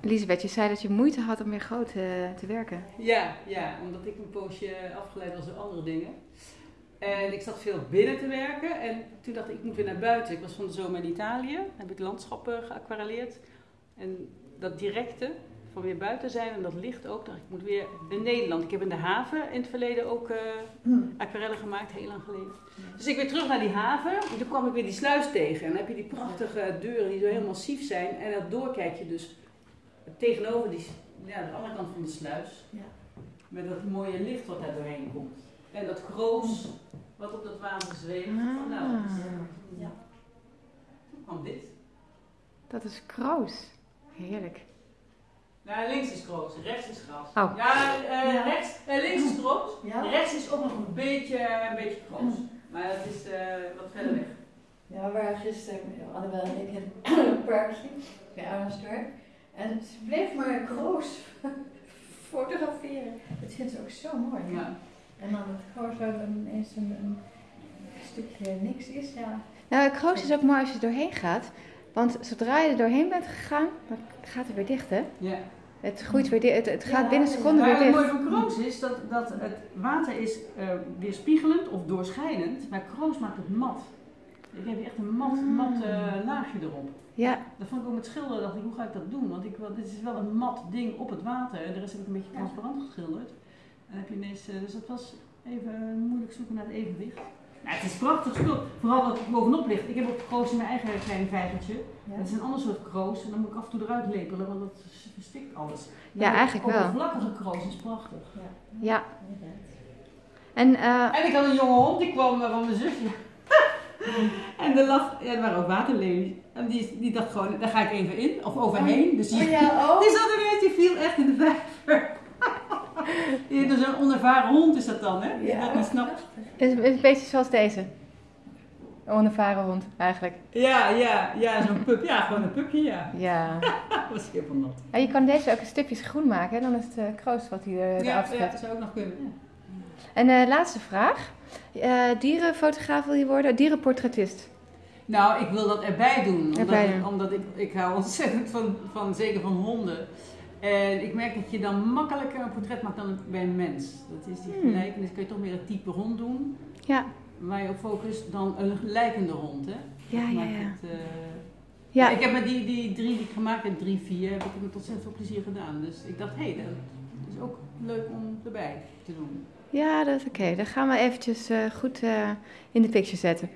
Elisabeth, je zei dat je moeite had om weer groot eh, te werken. Ja, ja, omdat ik een poosje afgeleid was door andere dingen. En ik zat veel binnen te werken en toen dacht ik, ik moet weer naar buiten. Ik was van de zomer in Italië, heb ik landschappen geaquarelleerd. En dat directe, van weer buiten zijn en dat licht ook, ik, moet weer in Nederland. Ik heb in de haven in het verleden ook eh aquarellen gemaakt, heel lang geleden. Dus ik weer terug naar die haven en toen kwam ik weer die sluis tegen. En dan heb je die prachtige deuren die zo heel massief zijn. En daardoor kijk je dus tegenover die, ja, de andere kant van de sluis. Ja. Met dat mooie licht wat daar doorheen komt. En dat kroos wat op dat water zweeft. Van, nou, Ah. Ja. toen kwam dit. Dat is kroos. Heerlijk. Nou, links is kroos, rechts is gras. Oh. Ja, eh, Ja. Rechts, eh, links is. Ja? Rechts is ook nog een beetje, een beetje kroos. Maar het is eh, wat verder weg. Ja, we waren gisteren, Annabel en ik, in een parkje bij Arnhemsdorp. En ze bleef maar kroos fotograferen. Dat vindt ze ook zo mooi. Ja. En dan het kroos waar dan ineens een, een stukje niks is, ja. Nou, kroos is ook mooi als je er doorheen gaat. Want zodra je er doorheen bent gegaan, dan gaat het weer dicht, hè? ja. Het groeit weer dicht. Het, het gaat Ja, binnen seconden Maar weer het mooie dicht. van kroos is dat, dat het water is eh, weerspiegelend of doorschijnend, maar kroos maakt het mat. Ik heb hier echt een mat, Ah. mat eh, laagje erop. Ja, Dat vond ik ook met schilderen, dacht ik, hoe ga ik dat doen? Want ik, want dit is wel een mat ding op het water en de rest heb ik een beetje Ja. transparant geschilderd. En heb je ineens, eh, dus dat was even moeilijk zoeken naar het evenwicht. Nou, het is prachtig spul, vooral dat het bovenop ligt. Ik heb ook kroos in mijn eigen kleine vijvertje. ja. Het is een ander soort kroos en dan moet ik af en toe eruit lepelen, want dat verstikt alles. Ja, eigenlijk wel. Oppervlakkige kroos is prachtig. ja. inderdaad. En eh, En ik had een jonge hond, die kwam eh, van mijn zusje. en er lag, ja, er waren ook waterlelies. En die, die dacht gewoon, daar ga ik even in, of overheen. Dus die, Oh ja, oh. die zat ineens, die viel echt in de vijver. Een onervaren hond is dat dan, hè? Ja. dat niet snapt. het is een beetje zoals deze. Een onervaren hond, eigenlijk. Ja, ja, ja, zo'n pup. Ja, gewoon een pupje, ja. Ja. Dat was heel van nat. En je kan deze ook in stukjes groen maken, hè? dan is het eh, kroos wat hij er Ja, ja, dat zou ook nog kunnen. En eh, laatste vraag. Eh, dierenfotograaf wil je worden? Dierenportretist? Nou, ik wil dat erbij doen. Omdat, Erbij ik, omdat ik, ik hou ontzettend van, van, zeker van honden. En ik merk dat je dan makkelijker een portret maakt dan bij een mens. Dat is die Hmm. gelijkenis. Kun je toch meer een type hond doen. Ja. Waar je op focust dan een lijkende hond. Hè? Ja, ja, ja. het, eh, Ja, Ik heb met die, die drie die ik gemaakt heb, drie, vier, heb ik met ontzettend veel plezier gedaan. Dus ik dacht, hé, hey, dat is ook leuk om erbij te doen. ja dat is oké. Dan gaan we eventjes eh, goed eh, in de picture zetten.